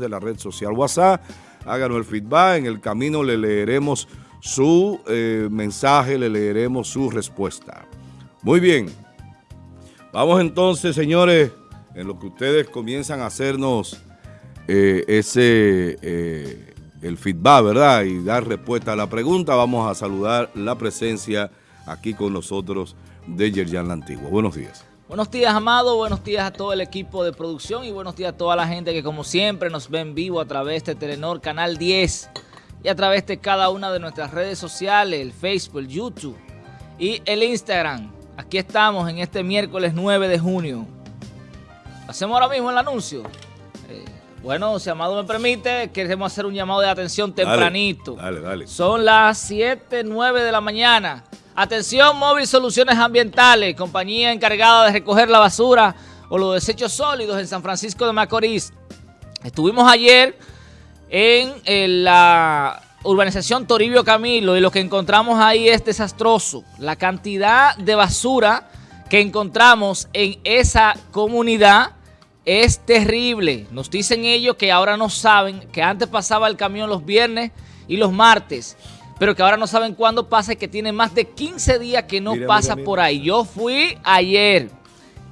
de la red social WhatsApp, háganos el feedback, en el camino le leeremos su eh, mensaje, le leeremos su respuesta. Muy bien, vamos entonces señores, en lo que ustedes comienzan a hacernos eh, ese, eh, el feedback, ¿verdad? Y dar respuesta a la pregunta, vamos a saludar la presencia aquí con nosotros de Yerjan La Antigua. Buenos días. Buenos días, Amado. Buenos días a todo el equipo de producción y buenos días a toda la gente que, como siempre, nos ve en vivo a través de Telenor Canal 10 y a través de cada una de nuestras redes sociales, el Facebook, el YouTube y el Instagram. Aquí estamos en este miércoles 9 de junio. Hacemos ahora mismo el anuncio. Eh, bueno, si Amado me permite, queremos hacer un llamado de atención tempranito. Dale, dale. Son las 7, 9 de la mañana. Atención, Móvil Soluciones Ambientales, compañía encargada de recoger la basura o los desechos sólidos en San Francisco de Macorís. Estuvimos ayer en, la urbanización Toribio Camilo y lo que encontramos ahí es desastroso. La cantidad de basura que encontramos en esa comunidad es terrible. Nos dicen ellos que ahora no saben que antes pasaba el camión los viernes y los martes pero que ahora no saben cuándo pasa y que tiene más de 15 días que no pasa por ahí. Yo fui ayer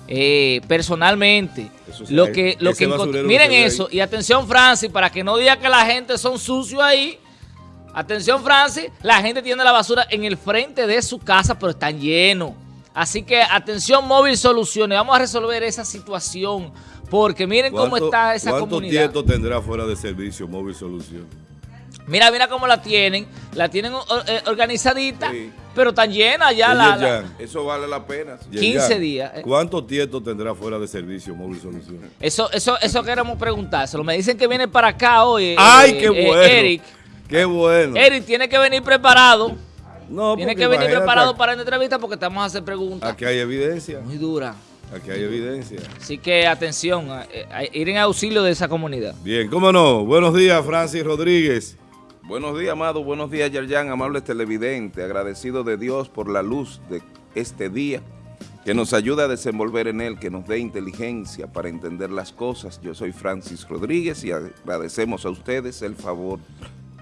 eh, personalmente. lo que, lo que Miren eso, y atención Francis, para que no diga que la gente son sucios ahí. Atención Francis, la gente tiene la basura en el frente de su casa, pero están llenos. Así que atención Móvil Soluciones, vamos a resolver esa situación. Porque miren cómo está esa comunidad. ¿Cuánto tiempo tendrá fuera de servicio Móvil Soluciones? Mira, mira cómo la tienen. La tienen eh, organizadita, pero tan llena ya la, Eso vale la pena. 15 días. Eh. ¿Cuánto tiempo tendrá fuera de servicio Móvil Soluciones? Eso, eso, eso queremos preguntárselo. Me dicen que viene para acá hoy. Eh, ¡Ay, qué bueno! Eric. ¡Qué bueno! Eric tiene que venir preparado. No, Tiene que venir preparado para la entrevista porque estamos a hacer preguntas. Aquí hay evidencia. Muy dura. Aquí hay evidencia. Así que atención, ir en auxilio de esa comunidad. Bien, cómo no. Buenos días, Francis Rodríguez. Buenos días, amado. Buenos días, Yerjan, amables televidentes. Agradecido de Dios por la luz de este día, que nos ayuda a desenvolver en él, que nos dé inteligencia para entender las cosas. Yo soy Francis Rodríguez y agradecemos a ustedes el favor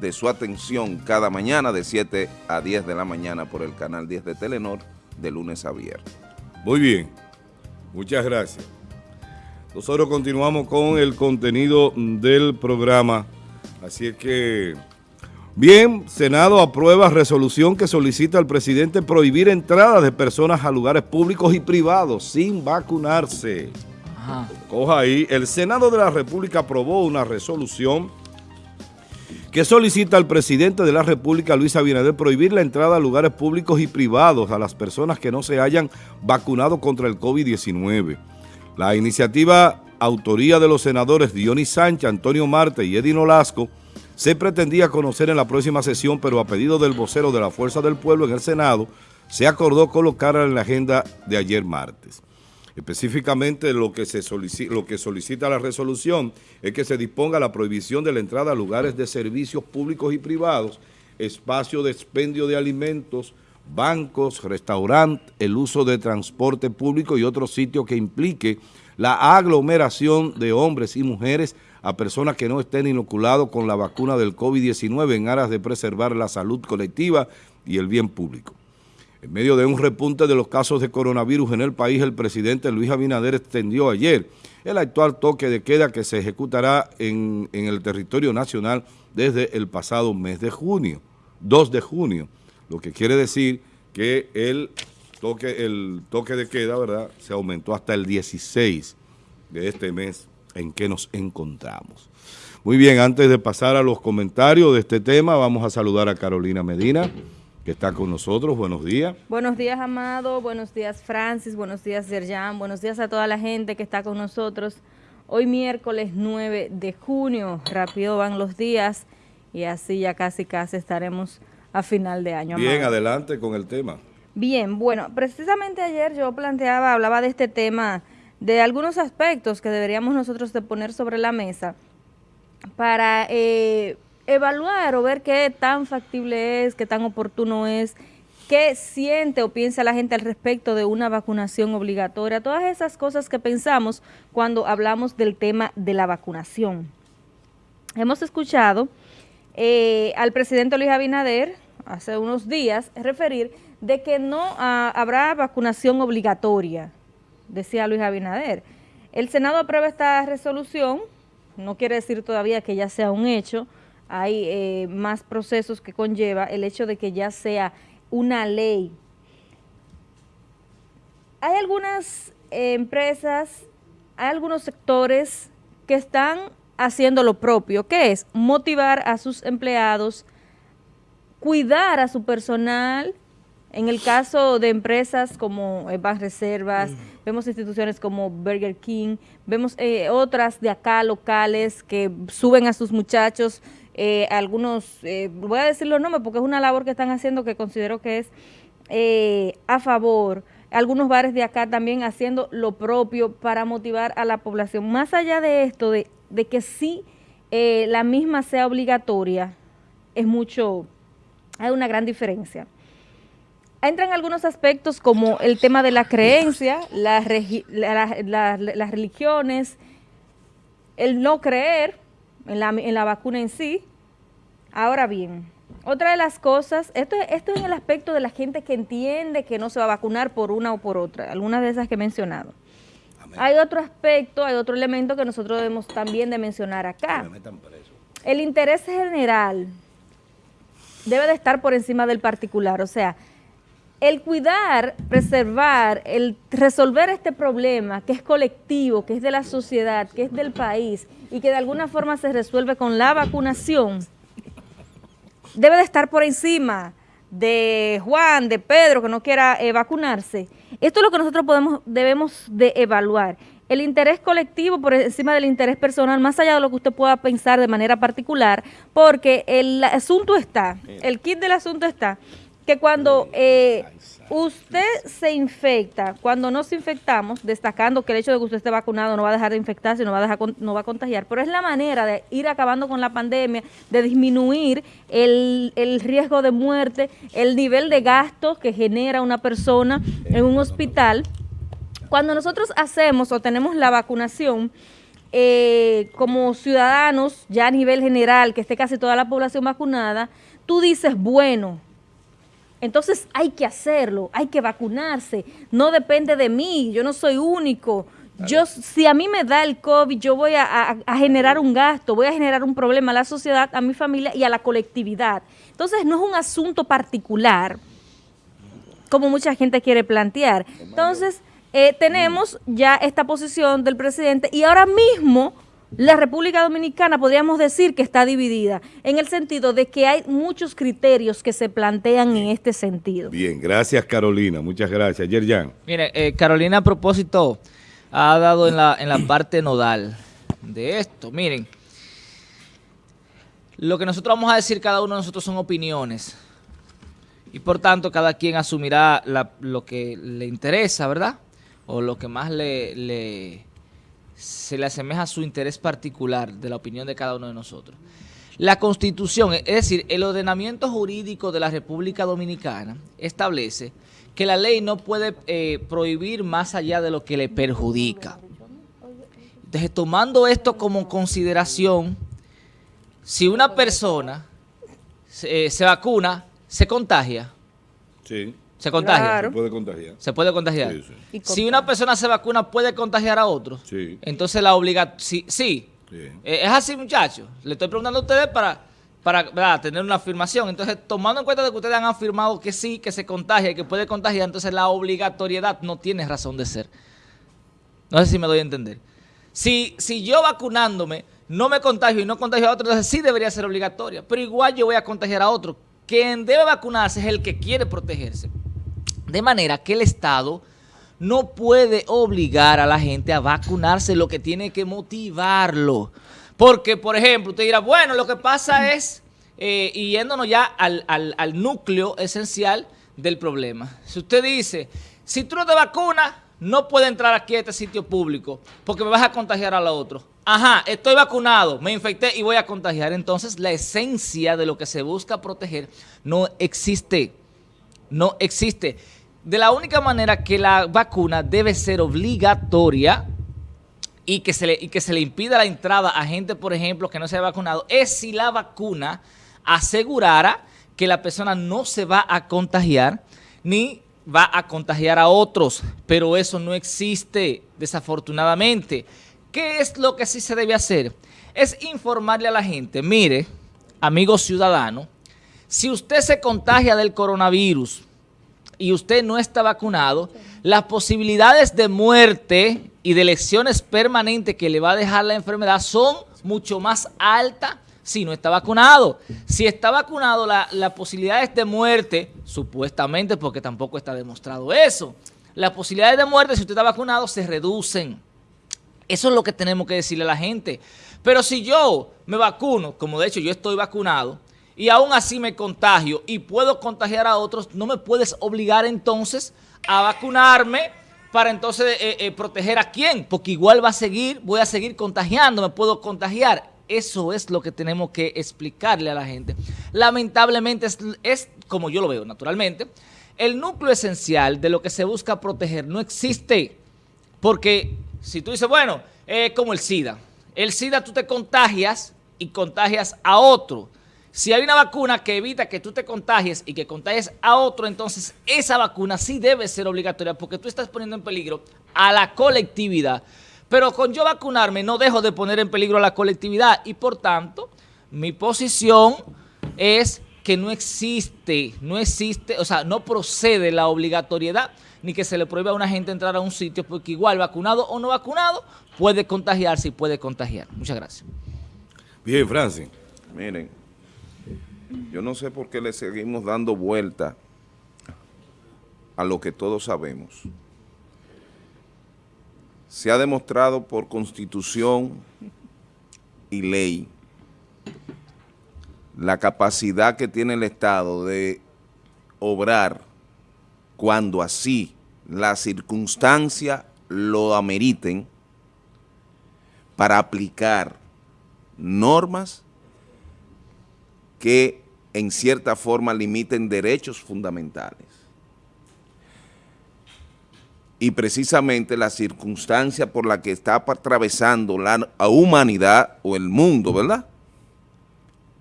de su atención cada mañana de 7 a 10 de la mañana por el canal 10 de Telenor, de lunes a viernes. Muy bien. Muchas gracias. Nosotros continuamos con el contenido del programa, así es que Bien, Senado aprueba resolución que solicita al presidente prohibir entradas de personas a lugares públicos y privados sin vacunarse. Coja ahí, el Senado de la República aprobó una resolución que solicita al presidente de la República, Luis Abinader, prohibir la entrada a lugares públicos y privados a las personas que no se hayan vacunado contra el COVID-19. La iniciativa autoría de los senadores Dionis Sánchez, Antonio Marte y Edino Lasco se pretendía conocer en la próxima sesión, pero a pedido del vocero de la Fuerza del Pueblo en el Senado, se acordó colocarla en la agenda de ayer martes. Específicamente lo que, se solicita, lo que solicita la resolución es que se disponga la prohibición de la entrada a lugares de servicios públicos y privados, espacio de expendio de alimentos, bancos, restaurantes, el uso de transporte público y otros sitios que implique la aglomeración de hombres y mujeres a personas que no estén inoculados con la vacuna del COVID-19 en aras de preservar la salud colectiva y el bien público. En medio de un repunte de los casos de coronavirus en el país, el presidente Luis Abinader extendió ayer el actual toque de queda que se ejecutará en, el territorio nacional desde el pasado mes de junio, 2 de junio, lo que quiere decir que el toque, el toque de queda ¿verdad? se aumentó hasta el 16 de este mes en que nos encontramos. Muy bien, antes de pasar a los comentarios de este tema, vamos a saludar a Carolina Medina, que está con nosotros. Buenos días. Buenos días, Amado. Buenos días, Francis. Buenos días, Yerjan. Buenos días a toda la gente que está con nosotros. Hoy miércoles 9 de junio, rápido van los días y así ya casi casi estaremos a final de año. Bien, adelante con el tema. Bien, bueno, precisamente ayer yo planteaba, hablaba de este tema de algunos aspectos que deberíamos nosotros de poner sobre la mesa para eh, evaluar o ver qué tan factible es, qué tan oportuno es, qué siente o piensa la gente al respecto de una vacunación obligatoria, todas esas cosas que pensamos cuando hablamos del tema de la vacunación. hemos escuchado eh, al presidente Luis Abinader hace unos días referir de que no ah, habrá vacunación obligatoria, decía Luis Abinader. El Senado aprueba esta resolución, no quiere decir todavía que ya sea un hecho, hay eh, más procesos que conlleva el hecho de que ya sea una ley. Hay algunas eh, empresas, hay algunos sectores que están haciendo lo propio, que es motivar a sus empleados, cuidar a su personal, en el caso de empresas como eh, Reservas, mm. vemos instituciones como Burger King, vemos eh, otras de acá locales que suben a sus muchachos, eh, algunos, eh, voy a decir los nombres porque es una labor que están haciendo que considero que es a favor. Algunos bares de acá también haciendo lo propio para motivar a la población. Más allá de esto, de, de que sí la misma sea obligatoria, es mucho, hay una gran diferencia entran algunos aspectos como el tema de la creencia, las, religiones, el no creer en la, vacuna en sí. Ahora bien, otra de las cosas, esto, esto es en el aspecto de la gente que entiende que no se va a vacunar por una o por otra, algunas de esas que he mencionado. Hay otro aspecto, hay otro elemento que nosotros debemos también de mencionar acá. El interés general debe de estar por encima del particular, o sea, el cuidar, preservar, el resolver este problema que es colectivo, que es de la sociedad, que es del país y que de alguna forma se resuelve con la vacunación, debe de estar por encima de Juan, de Pedro, que no quiera eh, vacunarse. Esto es lo que nosotros podemos, debemos de evaluar. El interés colectivo por encima del interés personal, más allá de lo que usted pueda pensar de manera particular, porque el asunto está, el kit del asunto está que cuando eh, usted se infecta, cuando nos infectamos, destacando que el hecho de que usted esté vacunado no va a dejar de infectarse, no va a, dejar, no va a contagiar, pero es la manera de ir acabando con la pandemia, de disminuir el, el riesgo de muerte, el nivel de gastos que genera una persona en un hospital. Cuando nosotros hacemos o tenemos la vacunación, eh, como ciudadanos, ya a nivel general, que esté casi toda la población vacunada, tú dices, bueno, entonces hay que hacerlo, hay que vacunarse, no depende de mí, yo no soy único. Yo, si a mí me da el COVID, yo voy a, generar un gasto, voy a generar un problema a la sociedad, a mi familia y a la colectividad. Entonces no es un asunto particular, como mucha gente quiere plantear. Entonces eh, tenemos ya esta posición del presidente y ahora mismo la República Dominicana podríamos decir que está dividida, en el sentido de que hay muchos criterios que se plantean en este sentido. Bien, gracias Carolina, muchas gracias. Yerjan. Mire, eh, Carolina a propósito ha dado en la, en la parte nodal de esto. Miren, lo que nosotros vamos a decir cada uno de nosotros son opiniones. Y por tanto cada quien asumirá lo que le interesa, ¿verdad? O lo que más le se le asemeja a su interés particular de la opinión de cada uno de nosotros. La Constitución, es decir, el ordenamiento jurídico de la República Dominicana establece que la ley no puede eh, prohibir más allá de lo que le perjudica. Entonces, tomando esto como consideración, si una persona se, eh, se vacuna, se contagia. Sí. ¿Se contagia? Se puede contagiar. Se puede contagiar. Si una persona se vacuna, ¿puede contagiar a otro? Sí. Entonces la obliga... Sí. sí. Eh, es así, muchachos. Le estoy preguntando a ustedes para, para tener una afirmación. Entonces, tomando en cuenta de que ustedes han afirmado que sí, que se contagia y que puede contagiar, entonces la obligatoriedad no tiene razón de ser. No sé si me doy a entender. Si, si yo vacunándome no me contagio y no contagio a otro, entonces sí debería ser obligatoria. Pero igual yo voy a contagiar a otro. Quien debe vacunarse es el que quiere protegerse. De manera que el Estado no puede obligar a la gente a vacunarse, lo que tiene que motivarlo. Porque, por ejemplo, usted dirá, bueno, lo que pasa es, eh, y yéndonos ya al, núcleo esencial del problema. Si usted dice, si tú no te vacunas, no puedes entrar aquí a este sitio público porque me vas a contagiar a la otro. Ajá, estoy vacunado, me infecté y voy a contagiar. Entonces, la esencia de lo que se busca proteger no existe. No existe de la única manera que la vacuna debe ser obligatoria y que, se le, impida la entrada a gente, por ejemplo, que no se ha vacunado, es si la vacuna asegurara que la persona no se va a contagiar ni va a contagiar a otros, pero eso no existe, desafortunadamente. ¿Qué es lo que sí se debe hacer? Es informarle a la gente, mire, amigo ciudadano, si usted se contagia del coronavirus y usted no está vacunado, las posibilidades de muerte y de lesiones permanentes que le va a dejar la enfermedad son mucho más altas si no está vacunado. Si está vacunado, las la posibilidades de muerte, supuestamente, porque tampoco está demostrado eso, las posibilidades de muerte si usted está vacunado se reducen. Eso es lo que tenemos que decirle a la gente. Pero si yo me vacuno, como de hecho yo estoy vacunado, y aún así me contagio y puedo contagiar a otros, no me puedes obligar entonces a vacunarme para entonces eh, eh, proteger a quién, porque igual va a seguir, voy a seguir contagiando, me puedo contagiar. Eso es lo que tenemos que explicarle a la gente. Lamentablemente es, como yo lo veo naturalmente, el núcleo esencial de lo que se busca proteger no existe. Porque si tú dices, bueno, como el SIDA. El SIDA tú te contagias y contagias a otro. Si hay una vacuna que evita que tú te contagies y que contagies a otro, entonces esa vacuna sí debe ser obligatoria porque tú estás poniendo en peligro a la colectividad. Pero con yo vacunarme no dejo de poner en peligro a la colectividad y por tanto mi posición es que no existe, no existe, o sea, no procede la obligatoriedad ni que se le prohíba a una gente entrar a un sitio porque igual vacunado o no vacunado puede contagiarse y puede contagiar. Muchas gracias. Bien, Francis. Miren, yo no sé por qué le seguimos dando vuelta a lo que todos sabemos. Se ha demostrado por constitución y ley la capacidad que tiene el Estado de obrar cuando así las circunstancias lo ameriten para aplicar normas que en cierta forma limiten derechos fundamentales y precisamente la circunstancia por la que está atravesando la humanidad o el mundo, ¿verdad?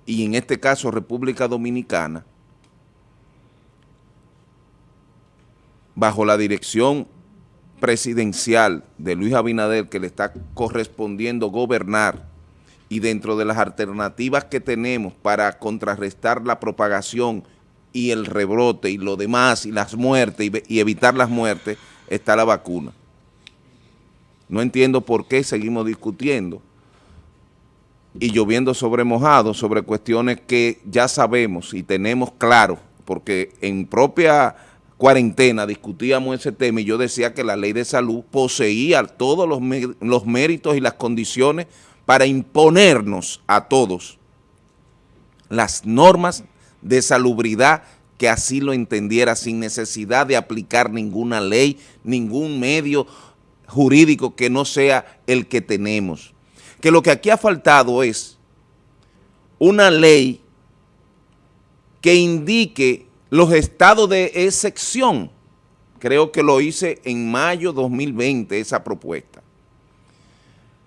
Y en este caso República Dominicana, bajo la dirección presidencial de Luis Abinader que le está correspondiendo gobernar y dentro de las alternativas que tenemos para contrarrestar la propagación y el rebrote y lo demás y las muertes y, evitar las muertes, está la vacuna. No entiendo por qué seguimos discutiendo y lloviendo sobre mojado sobre cuestiones que ya sabemos y tenemos claro, porque en propia cuarentena discutíamos ese tema y yo decía que la ley de salud poseía todos los, los méritos y las condiciones para imponernos a todos las normas de salubridad que así lo entendiera sin necesidad de aplicar ninguna ley, ningún medio jurídico que no sea el que tenemos. Que lo que aquí ha faltado es una ley que indique los estados de excepción. Creo que lo hice en mayo 2020 esa propuesta.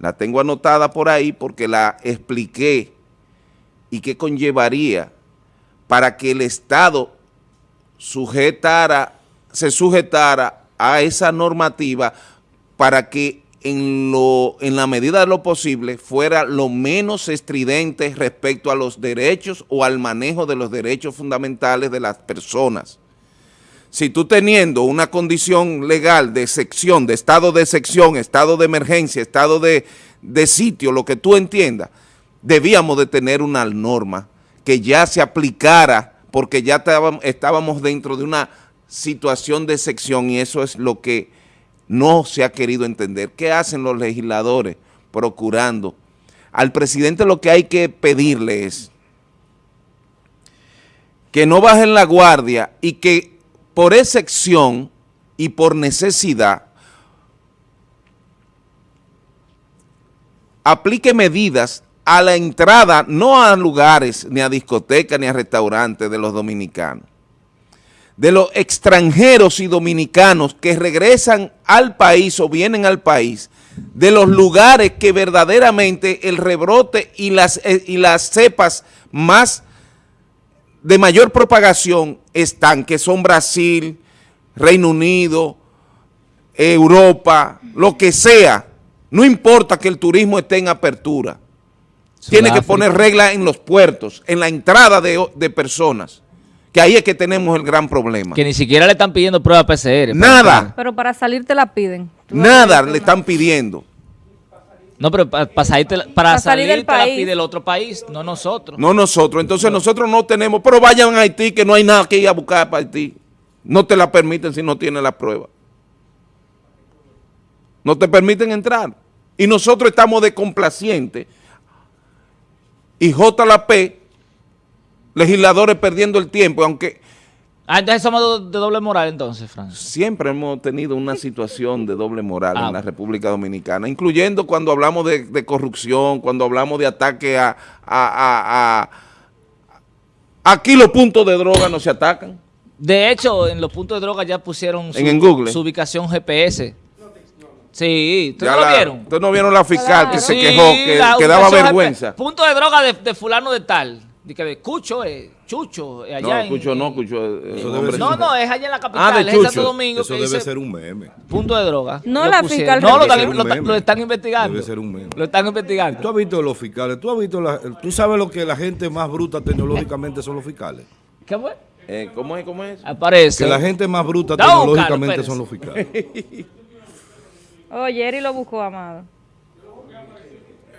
La tengo anotada por ahí porque la expliqué y qué conllevaría para que el Estado sujetara, se sujetara a esa normativa para que en, lo, en la medida de lo posible fuera lo menos estridente respecto a los derechos o al manejo de los derechos fundamentales de las personas. Si tú teniendo una condición legal de sección, de estado de sección, estado de emergencia, estado de, de sitio, lo que tú entiendas, debíamos de tener una norma que ya se aplicara porque ya estábamos dentro de una situación de sección y eso es lo que no se ha querido entender. ¿Qué hacen los legisladores procurando? Al presidente lo que hay que pedirle es que no bajen la guardia y que por excepción y por necesidad aplique medidas a la entrada, no a lugares, ni a discotecas, ni a restaurantes de los dominicanos, de los extranjeros y dominicanos que regresan al país o vienen al país de los lugares que verdaderamente el rebrote y las, eh, y las cepas más de mayor propagación están, que son Brasil, Reino Unido, Europa, lo que sea. No importa que el turismo esté en apertura. Tiene que poner reglas en los puertos, en la entrada de, de personas que ahí es que tenemos el gran problema. Que ni siquiera le están pidiendo prueba PCR. Nada. Pero para salir te la piden. Nada le están pidiendo. No, pero para salir, para salir, te la pide el otro país, no nosotros. No nosotros. Entonces nosotros no tenemos, pero vayan a Haití que no hay nada que ir a buscar para Haití. No te la permiten si no tienes la prueba. No te permiten entrar. Y nosotros estamos de complacientes. Y JLP legisladores perdiendo el tiempo, aunque... Ah, entonces somos de doble moral entonces, Frank. Siempre hemos tenido una situación de doble moral en ah. la República Dominicana, incluyendo cuando hablamos de, corrupción, cuando hablamos de ataque a, a, Aquí los puntos de droga no se atacan. De hecho, en los puntos de droga ya pusieron su, en Google. su ubicación GPS. Sí, ¿ustedes no lo vieron? Ustedes no vieron la fiscal que se quejó, que, daba vergüenza. Punto de droga de fulano de tal. De que Cucho, eh, Chucho, allá no, Cucho no, Cucho No, no, es allá en la capital, ah, de es en Santo Domingo. Eso debe ser un meme. Punto de droga. No, la fiscal. No, lo están, lo, están investigando. Debe ser un meme. Lo están investigando. Tú has visto los fiscales, tú has visto, la, tú sabes lo que la gente más bruta tecnológicamente son los fiscales. ¿Qué fue? Eh, ¿Cómo es? ¿Cómo es? Aparece. Que la gente más bruta tecnológicamente son los fiscales. Oye, Eri lo buscó, Amado.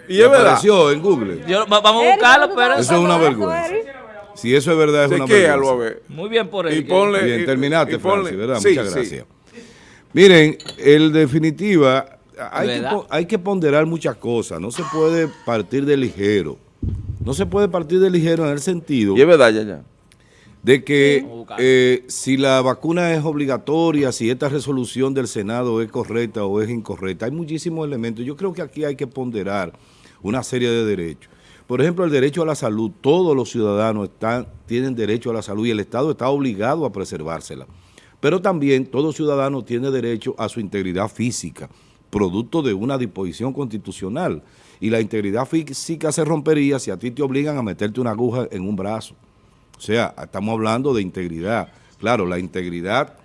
Y es verdad. Apareció en Google. vamos a buscarlo, pero... Eso es una vergüenza. Si eso es verdad, es una vergüenza. Muy bien por él. Y ponle, bien, terminaste, Francis, ¿verdad? Muchas gracias. Miren, en definitiva, hay que, hay que, ponderar muchas cosas. No se puede partir de ligero. No se puede partir de ligero en el sentido... Y es verdad, ya, ya. De que eh, si la vacuna es obligatoria, si esta resolución del Senado es correcta o es incorrecta, hay muchísimos elementos. Yo creo que aquí hay que ponderar una serie de derechos. Por ejemplo, el derecho a la salud, todos los ciudadanos tienen derecho a la salud y el Estado está obligado a preservársela. Pero también todo ciudadano tiene derecho a su integridad física, producto de una disposición constitucional. Y la integridad física se rompería si a ti te obligan a meterte una aguja en un brazo. O sea, estamos hablando de integridad. Claro, la integridad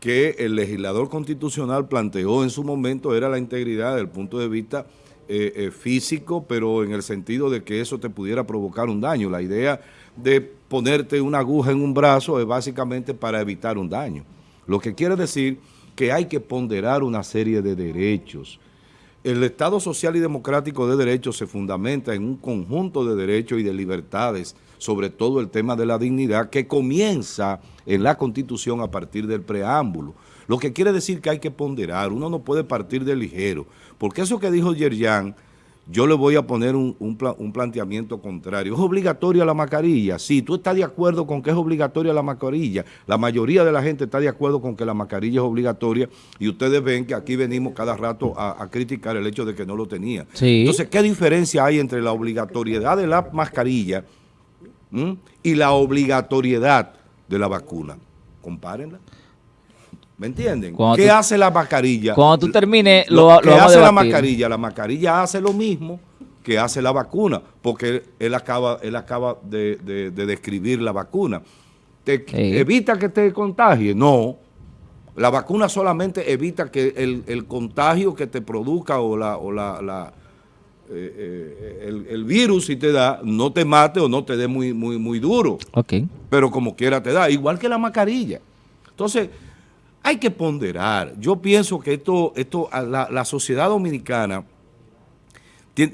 que el legislador constitucional planteó en su momento era la integridad desde el punto de vista eh, eh, físico, pero en el sentido de que eso te pudiera provocar un daño. La idea de ponerte una aguja en un brazo es básicamente para evitar un daño. Lo que quiere decir que hay que ponderar una serie de derechos. El Estado Social y Democrático de Derechos se fundamenta en un conjunto de derechos y de libertades, sobre todo el tema de la dignidad, que comienza en la Constitución a partir del preámbulo. Lo que quiere decir que hay que ponderar, uno no puede partir de ligero, porque eso que dijo Yerjan, yo le voy a poner un, planteamiento contrario. ¿Es obligatoria la mascarilla? Sí, tú estás de acuerdo con que es obligatoria la mascarilla. La mayoría de la gente está de acuerdo con que la mascarilla es obligatoria y ustedes ven que aquí venimos cada rato a, criticar el hecho de que no lo tenía. Entonces, ¿qué diferencia hay entre la obligatoriedad de la mascarilla y la obligatoriedad de la vacuna? Compárenla. ¿Me entienden? ¿Qué hace la mascarilla? Cuando tú termines, lo, ¿Qué hace la mascarilla? La mascarilla hace lo mismo que hace la vacuna, porque él acaba, él acaba de, describir la vacuna. Te, ¿Evita que te contagie? No. La vacuna solamente evita que el, contagio que te produzca o la, o la, eh, eh, el, virus si te da, no te mate o no te dé muy, muy, muy duro. Okay. Pero como quiera te da, igual que la mascarilla. Entonces, hay que ponderar. Yo pienso que esto, esto la, sociedad dominicana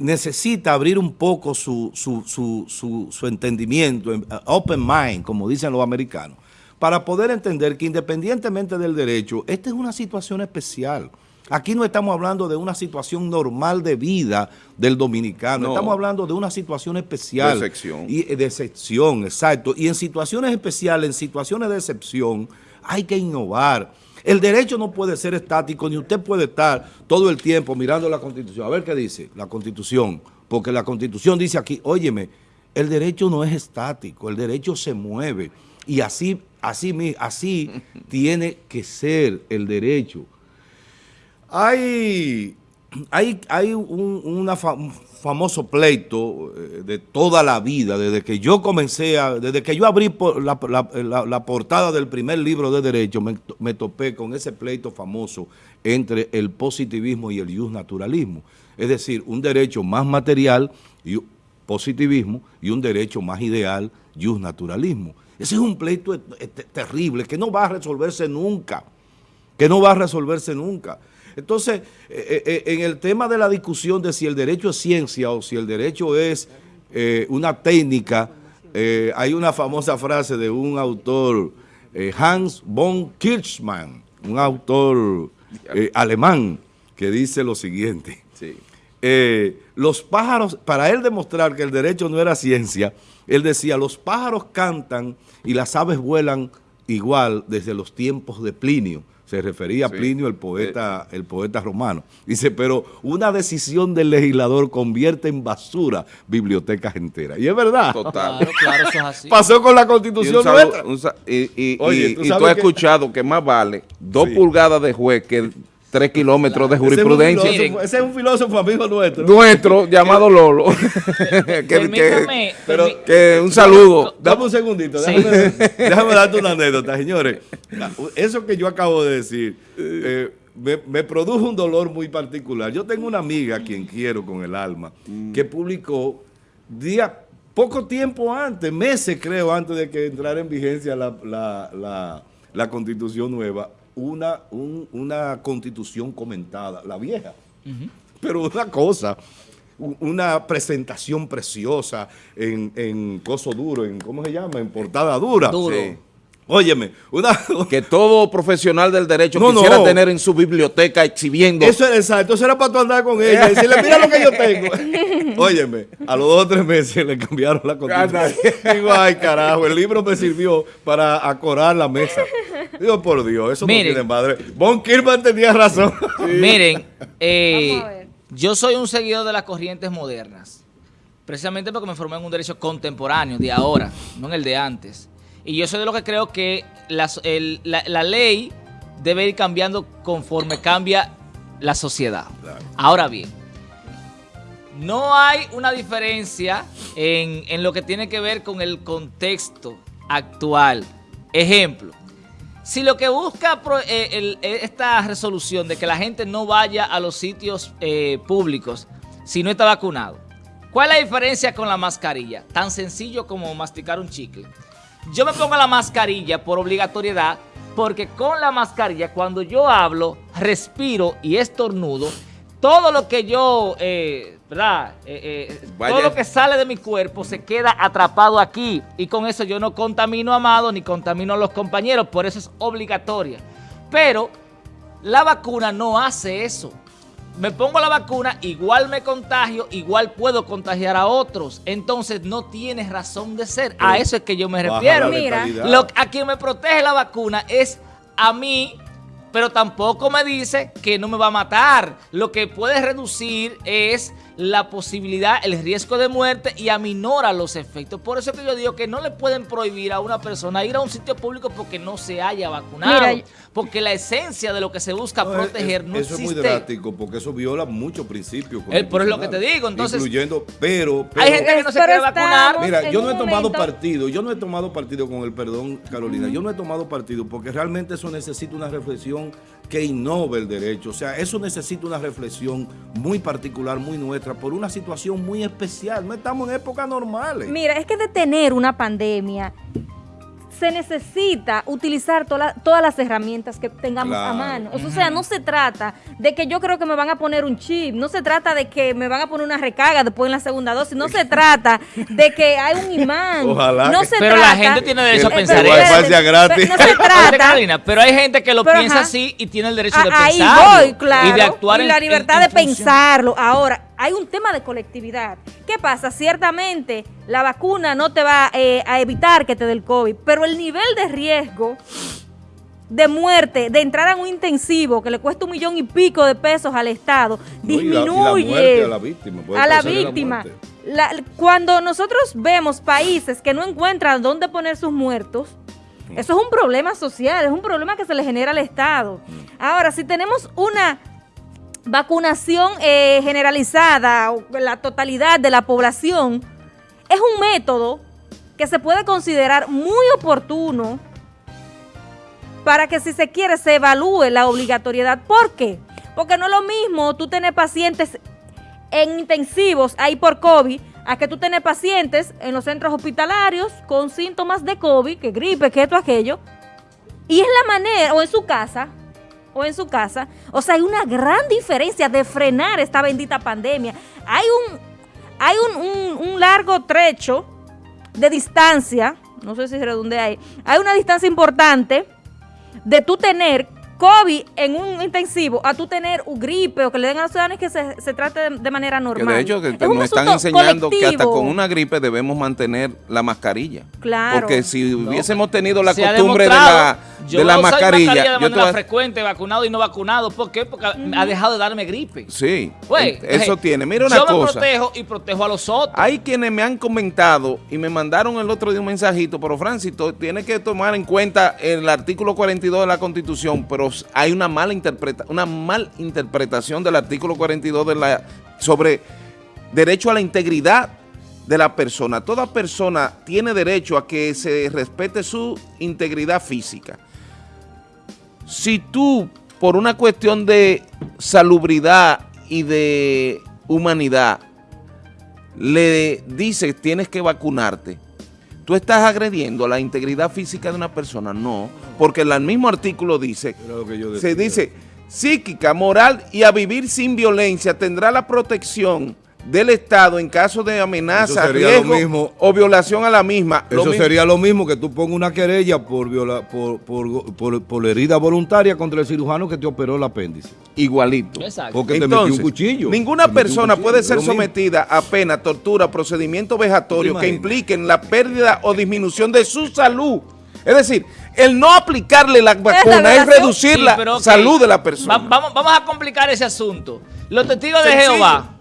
necesita abrir un poco su, su, entendimiento, eh, open mind, como dicen los americanos, para poder entender que independientemente del derecho, esta es una situación especial. Aquí no estamos hablando de una situación normal de vida del dominicano, estamos hablando de una situación especial. De excepción. Y, de excepción, exacto. Y en situaciones especiales, en situaciones de excepción, hay que innovar. El derecho no puede ser estático, ni usted puede estar todo el tiempo mirando la Constitución. A ver qué dice la Constitución, porque la Constitución dice aquí, óyeme, el derecho no es estático, el derecho se mueve. Y así, así, así tiene que ser el derecho. Hay hay, un, famoso pleito eh, de toda la vida, desde que yo comencé, a, desde que yo abrí la, portada del primer libro de Derecho, me, topé con ese pleito famoso entre el positivismo y el naturalismo. Es decir, un derecho más material, y positivismo, y un derecho más ideal, naturalismo. Ese es un pleito terrible que no va a resolverse nunca, que no va a resolverse nunca. Entonces, eh, eh, en el tema de la discusión de si el derecho es ciencia o si el derecho es eh, una técnica, hay una famosa frase de un autor, Hans von Kirchmann, un autor alemán, que dice lo siguiente. los pájaros, para él demostrar que el derecho no era ciencia, él decía, los pájaros cantan y las aves vuelan igual desde los tiempos de Plinio se refería a Plinio, el poeta, el poeta romano. Dice, pero una decisión del legislador convierte en basura bibliotecas enteras. Y es verdad. Total. Claro, eso es así. Pasó con la constitución y, y, tú, has escuchado que más vale dos pulgadas de juez que tres kilómetros de jurisprudencia. Ese es, un filósofo amigo nuestro. Nuestro, llamado Lolo. que, que, un saludo. Dame un segundito, déjame, darte una anécdota, señores. Eso que yo acabo de decir, eh, me, produjo un dolor muy particular. Yo tengo una amiga, a quien quiero con el alma, mm. que publicó día, poco tiempo antes, meses creo, antes de que entrara en vigencia la, la, la constitución nueva, una, una constitución comentada, la vieja. Pero una cosa, una presentación preciosa en, en coso duro, en ¿cómo se llama? En portada dura. Duro. Óyeme, una... que todo profesional del derecho quisiera tener en su biblioteca exhibiendo. Eso era exacto, eso era para tú andar con ella y decirle, mira lo que yo tengo. Óyeme, a los dos o tres meses le cambiaron la constitución. Digo, ay carajo, el libro me sirvió para acorar la mesa. Digo, por Dios, eso no tiene madre. Von Kirchmann tenía razón. Miren, eh, yo soy un seguidor de las corrientes modernas. Precisamente porque me formé en un derecho contemporáneo, de ahora, no en el de antes. Y yo soy de lo que creo que la, ley debe ir cambiando conforme cambia la sociedad. Ahora bien, no hay una diferencia en, en, lo que tiene que ver con el contexto actual. Ejemplo, si lo que busca eh, eh, esta resolución de que la gente no vaya a los sitios eh, públicos si no está vacunado, ¿cuál es la diferencia con la mascarilla? Tan sencillo como masticar un chicle. Yo me pongo la mascarilla por obligatoriedad porque con la mascarilla cuando yo hablo, respiro y estornudo, todo lo que yo, eh, ¿verdad? Eh, eh, todo lo que sale de mi cuerpo se queda atrapado aquí y con eso yo no contamino a Amado ni contamino a los compañeros, por eso es obligatoria. Pero la vacuna no hace eso me pongo la vacuna, igual me contagio, igual puedo contagiar a otros. Entonces no tiene razón de ser. A eso es que yo me refiero. Mira, lo, a quien me protege la vacuna es a mí, pero tampoco me dice que no me va a matar. Lo que puede reducir es la posibilidad, el riesgo de muerte y aminora los efectos. Por eso que yo digo que no le pueden prohibir a una persona ir a un sitio público porque no se haya vacunado. porque la esencia de lo que se busca proteger no existe. Eso es muy drástico porque eso viola muchos principios. El, pero es lo que te digo, entonces. Incluyendo, pero, hay gente que no se quiere vacunar. Mira, yo no he tomado partido, yo no he tomado partido con el perdón, Carolina, yo no he tomado partido porque realmente eso necesita una reflexión que innove el derecho. O sea, eso necesita una reflexión muy particular, muy nuestra, por una situación muy especial. No estamos en épocas normales. Mira, es que detener una pandemia se necesita utilizar todas las herramientas que tengamos a mano. O sea, no se trata de que yo creo que me van a poner un chip, no se trata de que me van a poner una recarga después en la segunda dosis, no se trata de que hay un imán. Ojalá. No se pero la gente tiene derecho a pensar eso. gratis. No se trata. pero hay gente que lo piensa así y tiene el derecho de pensarlo. Ahí voy, claro. Y de actuar y la libertad de pensarlo. Ahora, hay un tema de colectividad. ¿Qué pasa? Ciertamente la vacuna no te va eh, a evitar que te dé el COVID, pero el nivel de riesgo de muerte, de entrar a un intensivo que le cuesta un millón y pico de pesos al Estado, disminuye a la víctima. A la víctima. cuando nosotros vemos países que no encuentran dónde poner sus muertos, mm. eso es un problema social, es un problema que se le genera al Estado. Mm. Ahora, si tenemos una vacunación eh, generalizada, la totalidad de la población, es un método que se puede considerar muy oportuno para que si se quiere se evalúe la obligatoriedad. ¿Por qué? Porque no es lo mismo tú tener pacientes en intensivos ahí por COVID a que tú tener pacientes en los centros hospitalarios con síntomas de COVID, que gripe, que esto, aquello. Y es la manera, o en su casa, o en su casa. O sea, hay una gran diferencia de frenar esta bendita pandemia. Hay un, hay un, un largo trecho de distancia, no sé si redonde hay, hay una distancia importante de tú tener COVID en un intensivo a tú tener un gripe o que le den a los ciudadanos que se, se trate de, manera normal. Que de hecho, que nos están enseñando que hasta con una gripe debemos mantener la mascarilla. Claro. Porque si hubiésemos tenido la costumbre de la, de la mascarilla. mascarilla de manera frecuente, vacunado y no vacunado. ¿Por qué? Porque ha dejado de darme gripe. Sí. Eso tiene. Mira una cosa. Yo me protejo y protejo a los otros. Hay quienes me han comentado y me mandaron el otro día un mensajito, pero Francis, tiene que tomar en cuenta el artículo 42 de la Constitución, pero hay una mala, interpreta una mal interpretación del artículo 42 de la, sobre derecho a la integridad de la persona. Toda persona tiene derecho a que se respete su integridad física. Si tú, por una cuestión de salubridad y de humanidad, le dices tienes que vacunarte, ¿Tú estás agrediendo la integridad física de una persona? No, porque el mismo artículo dice, se dice, psíquica, moral y a vivir sin violencia tendrá la protección del Estado en caso de amenaza, riesgo o violación a la misma. Eso sería lo mismo que tú pongas una querella por, viola, por, por, por, herida voluntaria contra el cirujano que te operó el apéndice. Igualito. Exacto. Porque te metió un cuchillo. Ninguna persona puede ser sometida a pena, tortura, procedimiento vejatorio que impliquen la pérdida o disminución de su salud. Es decir, el no aplicarle la vacuna es, reducir la salud de la persona. vamos, vamos a complicar ese asunto. Los testigos de Jehová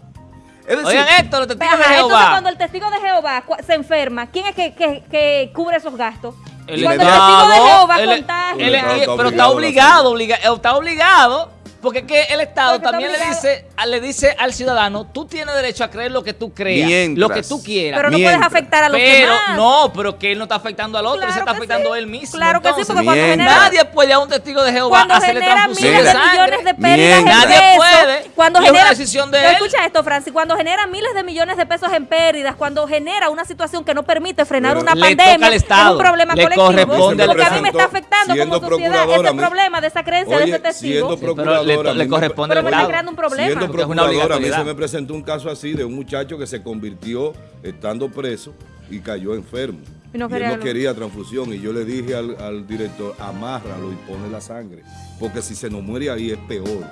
Oigan esto, los testigos de Jehová. cuando el testigo de Jehová se enferma, ¿quién es que, que, que cubre esos gastos? El cuando el testigo de Jehová contagia. pero está obligado, está obligado porque es que el Estado también le dice, le dice al ciudadano, tú tienes derecho a creer lo que tú creas, lo que tú quieras. Pero no puedes afectar a los pero, demás. No, pero que él no está afectando al otro, él se está afectando a él mismo. Claro que sí, porque cuando genera... Nadie puede a un testigo de Jehová cuando hacerle transfusión de sangre. millones de pérdidas Nadie en puede. Cuando genera, una decisión de él. Escucha esto, Francis. Cuando genera miles de millones de pesos en pérdidas, cuando genera una situación que no permite frenar una pandemia, es un problema le colectivo. Porque a mí me está afectando como sociedad ese problema de esa creencia de ese testigo. Le corresponde pero me está creando un problema. Siendo procurador, a mí se me presentó un caso así de un muchacho que se convirtió estando preso y cayó enfermo. Y, no quería, él no quería transfusión. Y yo le dije al, al director, amárralo y pone la sangre. Porque si se nos muere ahí es peor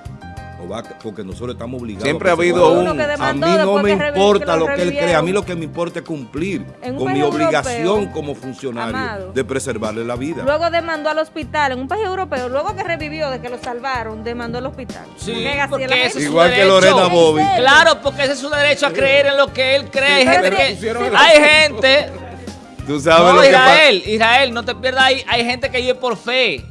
porque nosotros estamos obligados. Siempre ha habido un... A mí no me importa lo que él cree, a mí lo que me importa es cumplir con mi obligación como funcionario de preservarle la vida. Luego demandó al hospital, en un país europeo, luego que revivió de que lo salvaron, demandó al hospital. Sí, porque ese Igual que Lorena Bobby. Claro, porque ese es su derecho a creer en lo que él cree. hay gente... Tú sabes no, Israel, Israel, no te pierdas ahí. Hay gente que vive por fe.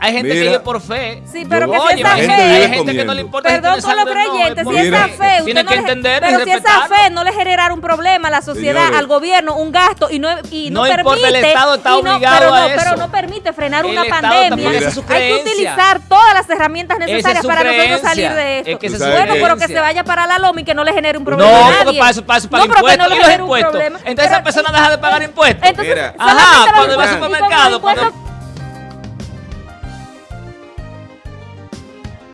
Hay gente que vive por fe. Sí, pero que si esa fe. Hay gente que no le importa. Perdón con los creyentes, si esa fe. Tiene que entender. Pero si esa fe no le generara un problema a la sociedad, al gobierno, un gasto y no, y no, permite. el Estado está obligado pero, a eso. pero no permite frenar una pandemia. Hay que utilizar todas las herramientas necesarias para nosotros salir de esto. Bueno, pero que se vaya para la loma y que no le genere un problema. No, porque para eso, para eso, para impuestos. ¿Y los impuestos? Entonces esa persona deja de pagar impuestos. Ajá, cuando va al supermercado.